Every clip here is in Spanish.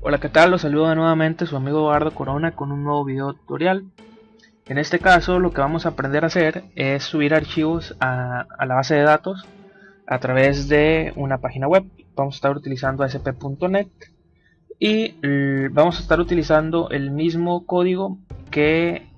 Hola, ¿qué tal? Los saluda nuevamente su amigo Eduardo Corona con un nuevo video tutorial. En este caso lo que vamos a aprender a hacer es subir archivos a, la base de datos a través de una página web. Vamos a estar utilizando ASP.NET y vamos a estar utilizando el mismo código que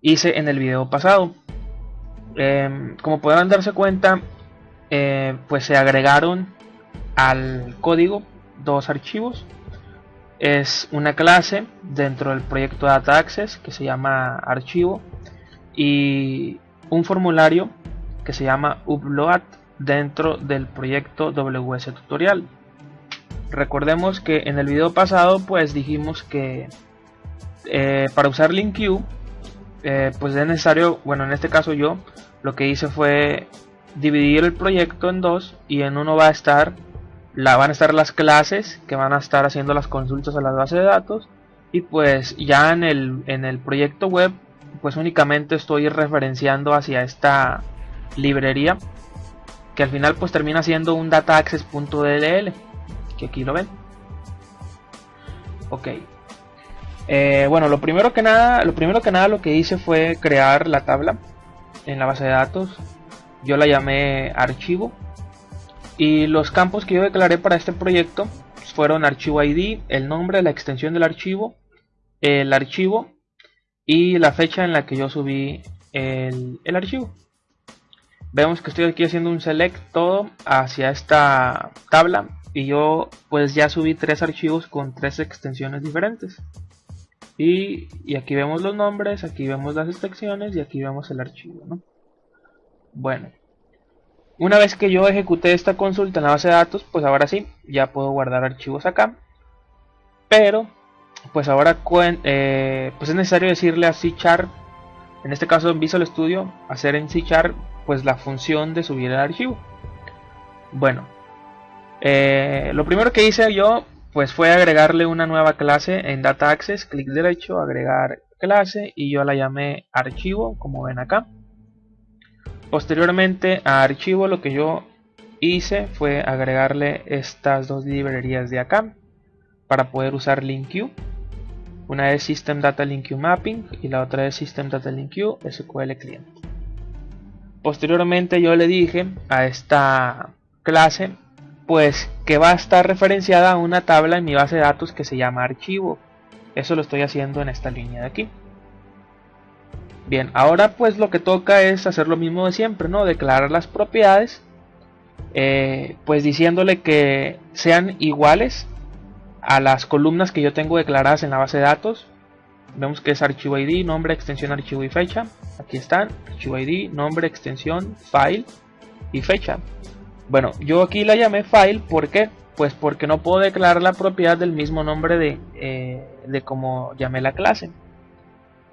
hice en el video pasado. Em, como podrán darse cuenta, eh, pues se agregaron al código dos archivos es una clase dentro del proyecto Data Access que se llama archivo y un formulario que se llama upload dentro del proyecto WS Tutorial. Recordemos que en el video pasado pues dijimos que eh, para usar LinkQ eh, pues es necesario, bueno en este caso yo lo que hice fue dividir el proyecto en dos y en uno va a estar la, van a estar las clases que van a estar haciendo las consultas a la base de datos y pues ya en el, en el proyecto web pues únicamente estoy referenciando hacia esta librería que al final pues termina siendo un dataaccess.dll que aquí lo ven. Ok. Eh, bueno lo primero que nada lo primero que nada lo que hice fue crear la tabla en la base de datos. Yo la llamé archivo y los campos que yo declaré para este proyecto fueron archivo ID, el nombre, la extensión del archivo, el archivo y la fecha en la que yo subí el, archivo. Vemos que estoy aquí haciendo un select todo hacia esta tabla y yo pues ya subí tres archivos con tres extensiones diferentes. Y, y, aquí vemos los nombres, aquí vemos las extensiones y aquí vemos el archivo. ¿no? Bueno, una vez que yo ejecuté esta consulta en la base de datos, pues ahora sí, ya puedo guardar archivos acá. Pero, pues ahora eh, pues es necesario decirle a C en este caso en Visual Studio, hacer en C pues la función de subir el archivo. Bueno, eh, lo primero que hice yo pues fue agregarle una nueva clase en Data Access, clic derecho, agregar clase y yo la llamé archivo, como ven acá. Posteriormente a archivo lo que yo hice fue agregarle estas dos librerías de acá para poder usar LinkQ. Una es System Data LinkQ Mapping y la otra es System Data LinkQ SQL Client. Posteriormente yo le dije a esta clase pues que va a estar referenciada a una tabla en mi base de datos que se llama archivo. Eso lo estoy haciendo en esta línea de aquí. Bien, ahora pues lo que toca es hacer lo mismo de siempre, ¿no? Declarar las propiedades, eh, pues diciéndole que sean iguales a las columnas que yo tengo declaradas en la base de datos. Vemos que es archivo ID, nombre, extensión, archivo y fecha. Aquí están, archivo ID, nombre, extensión, file y fecha. Bueno, yo aquí la llamé file, ¿por qué? Pues porque no puedo declarar la propiedad del mismo nombre de, eh, de como llamé la clase.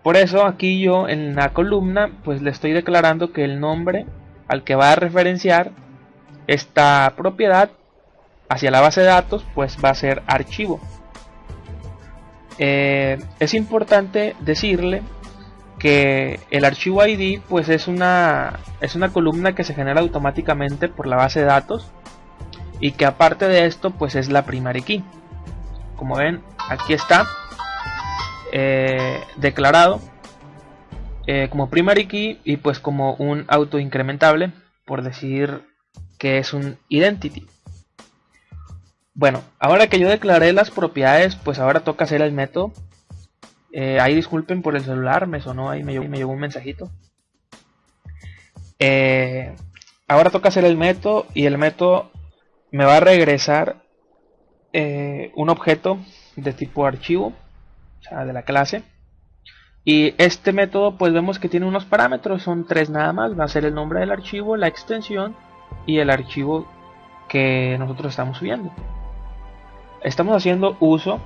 Por eso aquí yo en la columna pues le estoy declarando que el nombre al que va a referenciar esta propiedad hacia la base de datos pues va a ser archivo. Eh, es importante decirle que el archivo ID pues es una, es una columna que se genera automáticamente por la base de datos y que aparte de esto pues es la primary key. Como ven aquí está eh, declarado eh, como primary key y pues como un auto incrementable por decir que es un identity. Bueno ahora que yo declaré las propiedades pues ahora toca hacer el método. Eh, ahí disculpen por el celular me sonó ahí me llegó, me llegó un mensajito. Ahora toca hacer el método y el método me va a regresar un objeto de tipo archivo de la clase. Y este método pues vemos que tiene unos parámetros, son tres nada más, va a ser el nombre del archivo, la extensión y el archivo que nosotros estamos subiendo. Estamos haciendo uso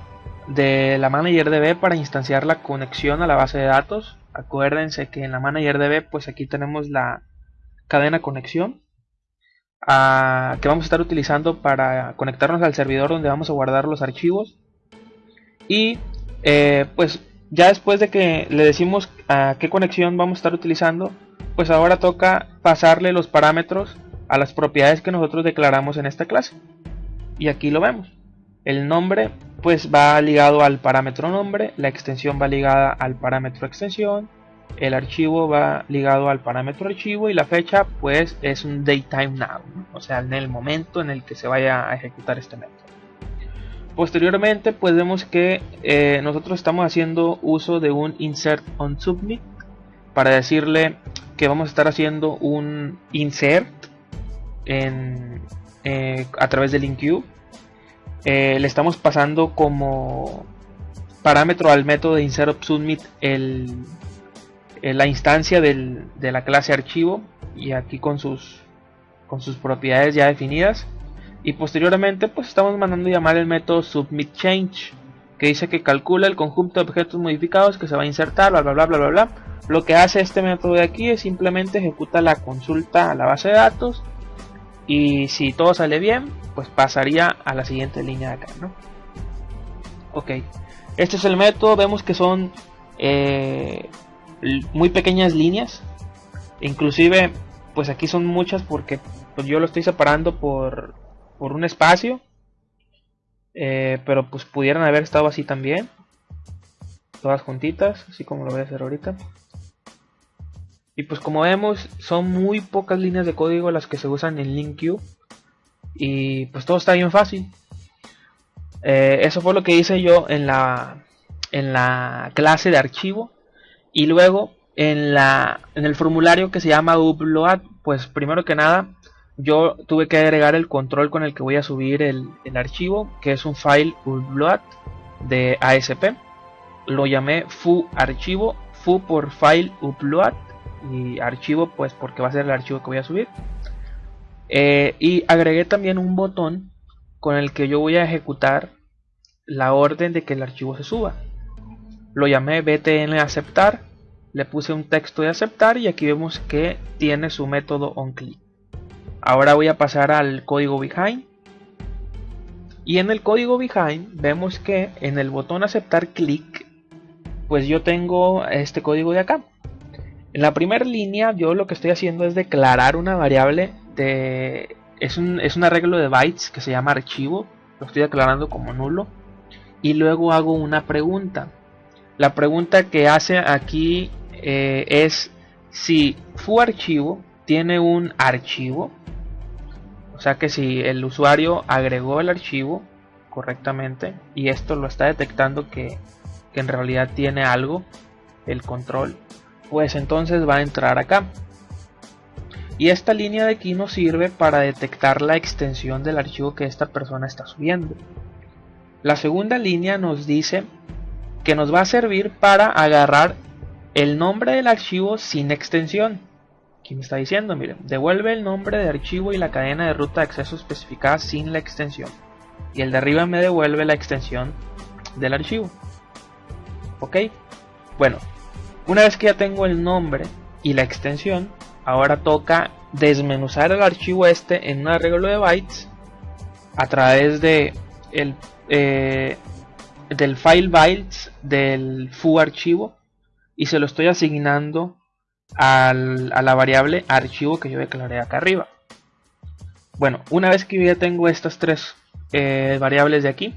de la ManagerDB para instanciar la conexión a la base de datos. Acuérdense que en la ManagerDB pues aquí tenemos la cadena conexión ah, que vamos a estar utilizando para conectarnos al servidor donde vamos a guardar los archivos. Y eh, pues ya después de que le decimos a qué conexión vamos a estar utilizando, pues ahora toca pasarle los parámetros a las propiedades que nosotros declaramos en esta clase. Y aquí lo vemos. El nombre pues va ligado al parámetro nombre, la extensión va ligada al parámetro extensión, el archivo va ligado al parámetro archivo y la fecha pues es un datetime now, o sea en el momento en el que se vaya a ejecutar este método. Posteriormente pues vemos que eh, nosotros estamos haciendo uso de un insert on submit para decirle que vamos a estar haciendo un insert en, eh, a través del InQ. Eh, le estamos pasando como parámetro al método de insert submit el, la instancia de la clase archivo y aquí con sus propiedades ya definidas. Y posteriormente pues estamos mandando llamar el método submit change que dice que calcula el conjunto de objetos modificados que se va a insertar, bla bla bla bla bla bla. Lo que hace este método de aquí es simplemente ejecuta la consulta a la base de datos y si todo sale bien, pues pasaría a la siguiente línea de acá, ¿no? Ok, este es el método, vemos que son eh, muy pequeñas líneas, inclusive pues aquí son muchas porque pues yo lo estoy separando por, por un espacio, eh, pero pues pudieran haber estado así también, todas juntitas, así como lo voy a hacer ahorita. Y pues como vemos, son muy pocas líneas de código las que se usan en LinkQ. Y pues todo está bien fácil. Eh, eso fue lo que hice yo en la, en la clase de archivo. Y luego en, la, en el formulario que se llama upload, pues primero que nada yo tuve que agregar el control con el que voy a subir el, archivo, que es un file upload de ASP. Lo llamé fu archivo, fu por file upload y archivo pues porque va a ser el archivo que voy a subir. Eh, y agregué también un botón con el que yo voy a ejecutar la orden de que el archivo se suba. Lo llamé btn aceptar le puse un texto de aceptar y aquí vemos que tiene su método onClick ahora voy a pasar al código behind y en el código behind vemos que en el botón aceptar clic pues yo tengo este código de acá en la primera línea yo lo que estoy haciendo es declarar una variable de... Es un, es un arreglo de bytes que se llama archivo, lo estoy declarando como nulo. Y luego hago una pregunta. La pregunta que hace aquí eh, es si fu archivo tiene un archivo. O sea que si el usuario agregó el archivo correctamente y esto lo está detectando que, que en realidad tiene algo, el control pues entonces va a entrar acá. Y esta línea de aquí nos sirve para detectar la extensión del archivo que esta persona está subiendo. La segunda línea nos dice que nos va a servir para agarrar el nombre del archivo sin extensión. Aquí me está diciendo, miren, devuelve el nombre de archivo y la cadena de ruta de acceso especificada sin la extensión. Y el de arriba me devuelve la extensión del archivo. Ok, bueno, una vez que ya tengo el nombre y la extensión, ahora toca desmenuzar el archivo este en un arreglo de bytes a través de el, eh, del file bytes del foo archivo y se lo estoy asignando a la variable archivo que yo declaré acá arriba. Bueno, una vez que ya tengo estas tres eh, variables de aquí,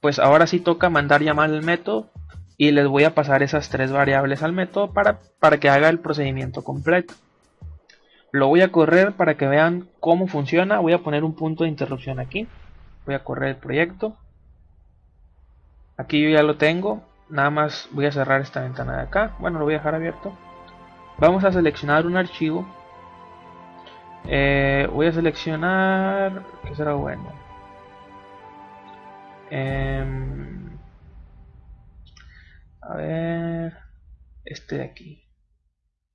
pues ahora sí toca mandar llamar el método y les voy a pasar esas tres variables al método para, para que haga el procedimiento completo. Lo voy a correr para que vean cómo funciona. Voy a poner un punto de interrupción aquí. Voy a correr el proyecto. Aquí yo ya lo tengo. Nada más voy a cerrar esta ventana de acá. Bueno, lo voy a dejar abierto. Vamos a seleccionar un archivo. Eh, voy a seleccionar... ¿Qué será bueno? Eh, a ver, este de aquí.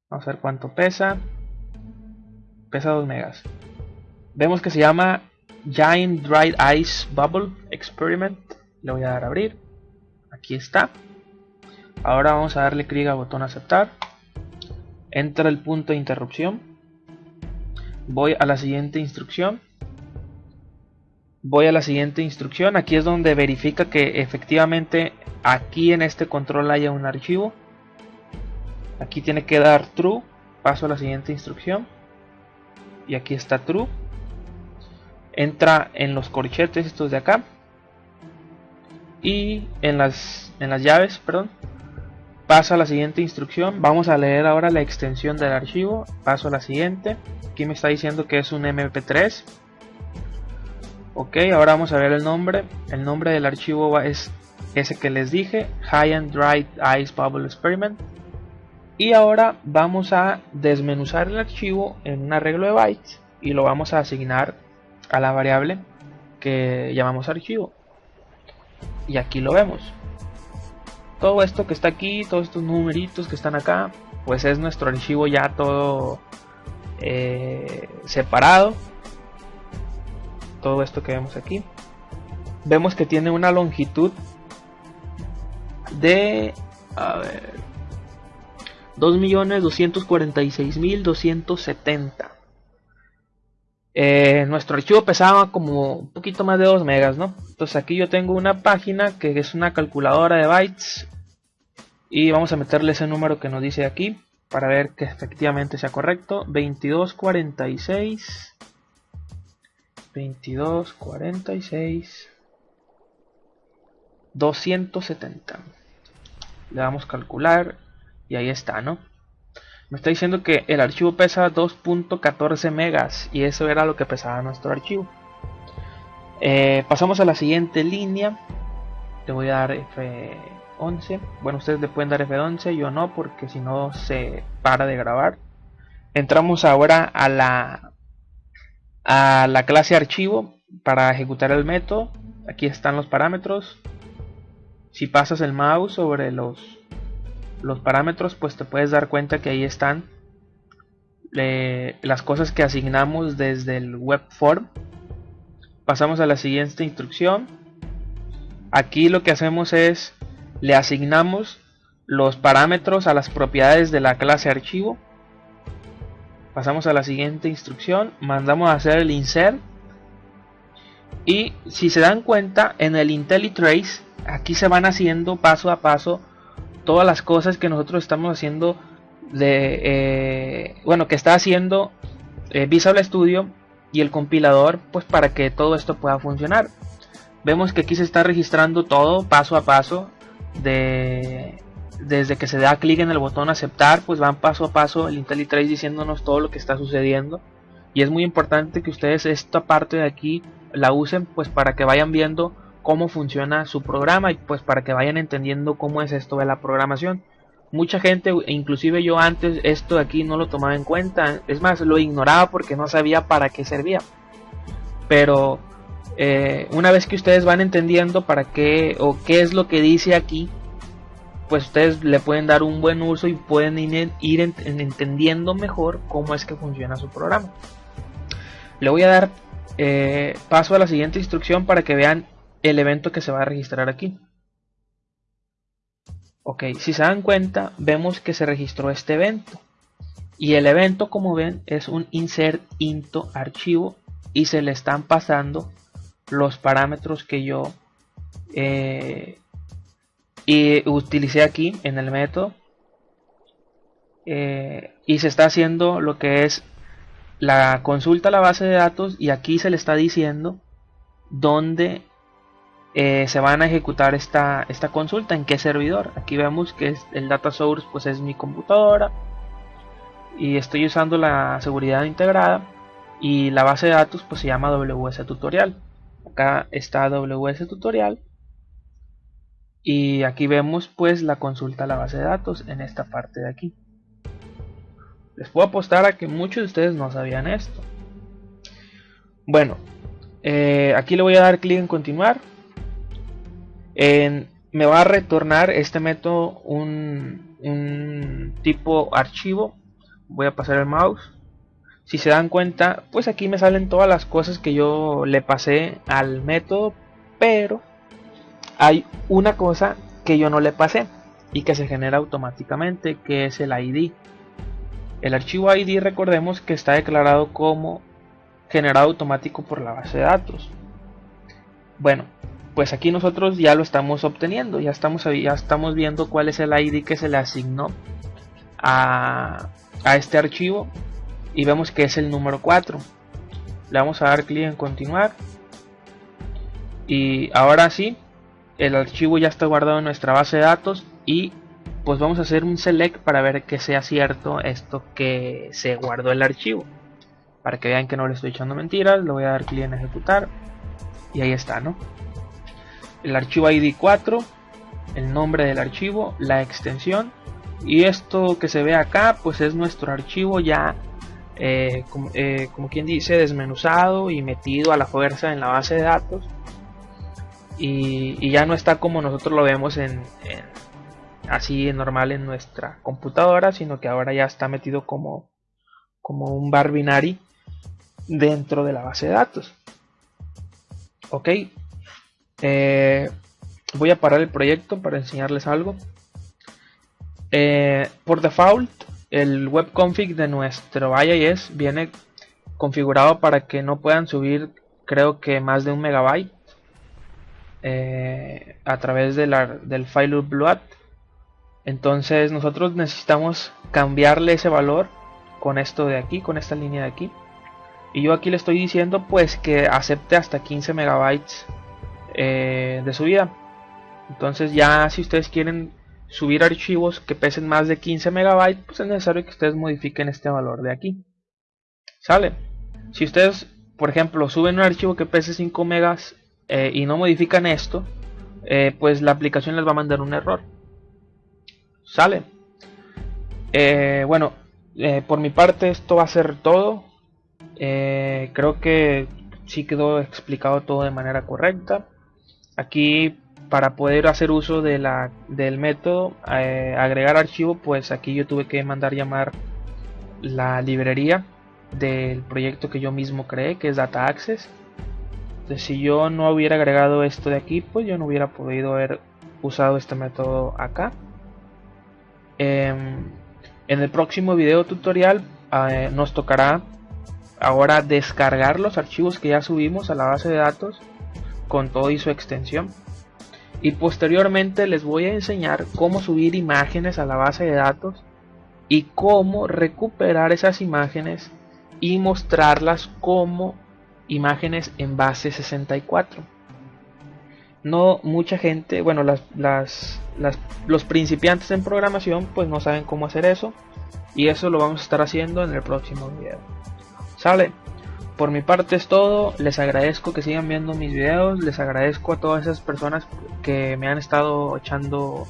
Vamos a ver cuánto pesa. Pesa 2 megas. Vemos que se llama Giant Dried Ice Bubble Experiment. Le voy a dar a abrir. Aquí está. Ahora vamos a darle clic al botón aceptar. Entra el punto de interrupción. Voy a la siguiente instrucción. Voy a la siguiente instrucción. Aquí es donde verifica que efectivamente aquí en este control haya un archivo. Aquí tiene que dar true. Paso a la siguiente instrucción. Y aquí está true. Entra en los corchetes estos de acá. Y en las, en las llaves, perdón, paso a la siguiente instrucción. Vamos a leer ahora la extensión del archivo. Paso a la siguiente. Aquí me está diciendo que es un MP3. Ok, ahora vamos a ver el nombre. El nombre del archivo es ese que les dije, High and Dry Ice Bubble Experiment. Y ahora vamos a desmenuzar el archivo en un arreglo de bytes y lo vamos a asignar a la variable que llamamos archivo. Y aquí lo vemos. Todo esto que está aquí, todos estos numeritos que están acá, pues es nuestro archivo ya todo eh, separado. Todo esto que vemos aquí. Vemos que tiene una longitud de a ver 2.246.270 eh, nuestro archivo pesaba como un poquito más de 2 megas ¿no? entonces aquí yo tengo una página que es una calculadora de bytes y vamos a meterle ese número que nos dice aquí para ver que efectivamente sea correcto 2246 2246 270 le damos calcular y ahí está, ¿no? Me está diciendo que el archivo pesa 2.14 megas y eso era lo que pesaba nuestro archivo. Eh, pasamos a la siguiente línea. Le voy a dar F11. Bueno, ustedes le pueden dar F11, yo no, porque si no se para de grabar. Entramos ahora a la, a la clase archivo para ejecutar el método. Aquí están los parámetros si pasas el mouse sobre los, los parámetros pues te puedes dar cuenta que ahí están las cosas que asignamos desde el web form. Pasamos a la siguiente instrucción. Aquí lo que hacemos es le asignamos los parámetros a las propiedades de la clase archivo. Pasamos a la siguiente instrucción mandamos a hacer el insert. Y si se dan cuenta en el IntelliTrace aquí se van haciendo paso a paso todas las cosas que nosotros estamos haciendo de eh, bueno que está haciendo eh, Visual Studio y el compilador pues para que todo esto pueda funcionar. Vemos que aquí se está registrando todo paso a paso de desde que se da clic en el botón aceptar pues van paso a paso el IntelliTrace diciéndonos todo lo que está sucediendo. Y es muy importante que ustedes esta parte de aquí la usen pues para que vayan viendo cómo funciona su programa y pues para que vayan entendiendo cómo es esto de la programación. Mucha gente, inclusive yo antes esto de aquí no lo tomaba en cuenta, es más, lo ignoraba porque no sabía para qué servía. Pero eh, una vez que ustedes van entendiendo para qué o qué es lo que dice aquí, pues ustedes le pueden dar un buen uso y pueden ir, ir entendiendo mejor cómo es que funciona su programa. Le voy a dar eh, paso a la siguiente instrucción para que vean el evento que se va a registrar aquí. Ok, si se dan cuenta, vemos que se registró este evento. Y el evento, como ven, es un insert into archivo y se le están pasando los parámetros que yo eh, utilicé aquí en el método. Eh, y se está haciendo lo que es la consulta a la base de datos y aquí se le está diciendo dónde eh, se van a ejecutar esta, esta consulta, en qué servidor. Aquí vemos que el data source pues es mi computadora y estoy usando la seguridad integrada y la base de datos pues se llama WS tutorial. Acá está WS tutorial y aquí vemos pues la consulta a la base de datos en esta parte de aquí. Les puedo apostar a que muchos de ustedes no sabían esto. Bueno, eh, aquí le voy a dar clic en continuar me va a retornar este método un, tipo archivo. Voy a pasar el mouse. Si se dan cuenta pues aquí me salen todas las cosas que yo le pasé al método pero hay una cosa que yo no le pasé y que se genera automáticamente que es el ID el archivo ID recordemos que está declarado como generado automático por la base de datos. Bueno pues aquí nosotros ya lo estamos obteniendo, ya estamos, ya estamos viendo cuál es el ID que se le asignó a, este archivo y vemos que es el número 4. Le vamos a dar clic en continuar y ahora sí, el archivo ya está guardado en nuestra base de datos y pues vamos a hacer un select para ver que sea cierto esto que se guardó el archivo para que vean que no le estoy echando mentiras le voy a dar clic en ejecutar y ahí está no el archivo id 4 el nombre del archivo la extensión y esto que se ve acá pues es nuestro archivo ya eh, eh, como, quien dice desmenuzado y metido a la fuerza en la base de datos. Y, ya no está como nosotros lo vemos en, así normal en nuestra computadora sino que ahora ya está metido como como un bar binary dentro de la base de datos. Ok eh, voy a parar el proyecto para enseñarles algo. Por default el webconfig de nuestro IIS viene configurado para que no puedan subir creo que más de un megabyte eh, a través del file upload. Entonces nosotros necesitamos cambiarle ese valor con esto de aquí con esta línea de aquí. Y yo aquí le estoy diciendo pues que acepte hasta 15 megabytes eh, de subida entonces ya si ustedes quieren subir archivos que pesen más de 15 megabytes, pues es necesario que ustedes modifiquen este valor de aquí. ¿Sale? Si ustedes, por ejemplo, suben un archivo que pese 5 megas eh, y no modifican esto, eh, pues la aplicación les va a mandar un error. ¿Sale? Eh, bueno, por mi parte esto va a ser todo. creo que sí quedó explicado todo de manera correcta. Aquí para poder hacer uso de del método eh, agregar archivo pues aquí yo tuve que mandar llamar la librería del proyecto que yo mismo creé que es data access. Entonces si yo no hubiera agregado esto de aquí pues yo no hubiera podido haber usado este método acá. Em, en el próximo video tutorial eh, nos tocará ahora descargar los archivos que ya subimos a la base de datos con todo y su extensión. Y posteriormente les voy a enseñar cómo subir imágenes a la base de datos y cómo recuperar esas imágenes y mostrarlas como imágenes en base 64 no mucha gente bueno las, las, los principiantes en programación pues no saben cómo hacer eso. Y eso lo vamos a estar haciendo en el próximo video. Sale por mi parte es todo, les agradezco que sigan viendo mis videos, les agradezco a todas esas personas que me han estado echando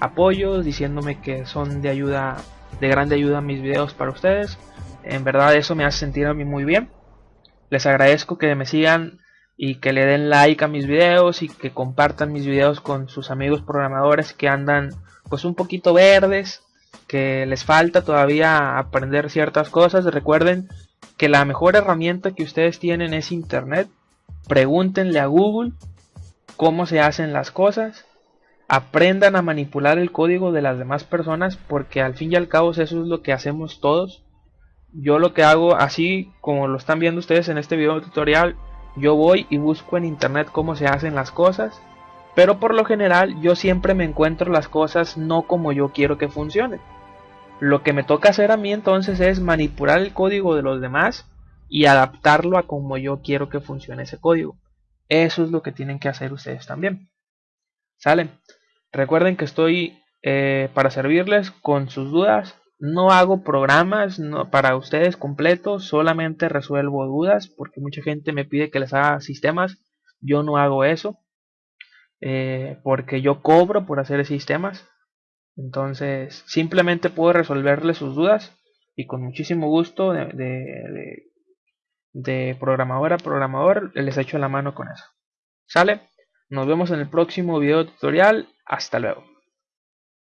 apoyos, diciéndome que son de ayuda, de grande ayuda mis videos para ustedes. En verdad eso me hace sentir a mí muy bien. Les agradezco que me sigan y que le den like a mis videos y que compartan mis videos con sus amigos programadores que andan pues un poquito verdes, que les falta todavía aprender ciertas cosas. Recuerden que la mejor herramienta que ustedes tienen es Internet. Pregúntenle a Google cómo se hacen las cosas. Aprendan a manipular el código de las demás personas porque al fin y al cabo eso es lo que hacemos todos. Yo lo que hago así como lo están viendo ustedes en este video tutorial, yo voy y busco en internet cómo se hacen las cosas. Pero por lo general yo siempre me encuentro las cosas no como yo quiero que funcionen. Lo que me toca hacer a mí entonces es manipular el código de los demás y adaptarlo a como yo quiero que funcione ese código. Eso es lo que tienen que hacer ustedes también. ¿Sale? Recuerden que estoy eh, para servirles con sus dudas. No hago programas para ustedes completos, solamente resuelvo dudas porque mucha gente me pide que les haga sistemas. Yo no hago eso eh, porque yo cobro por hacer sistemas. Entonces, simplemente puedo resolverle sus dudas y con muchísimo gusto de, de, de, programador a programador les echo la mano con eso. ¿Sale? Nos vemos en el próximo video tutorial. Hasta luego.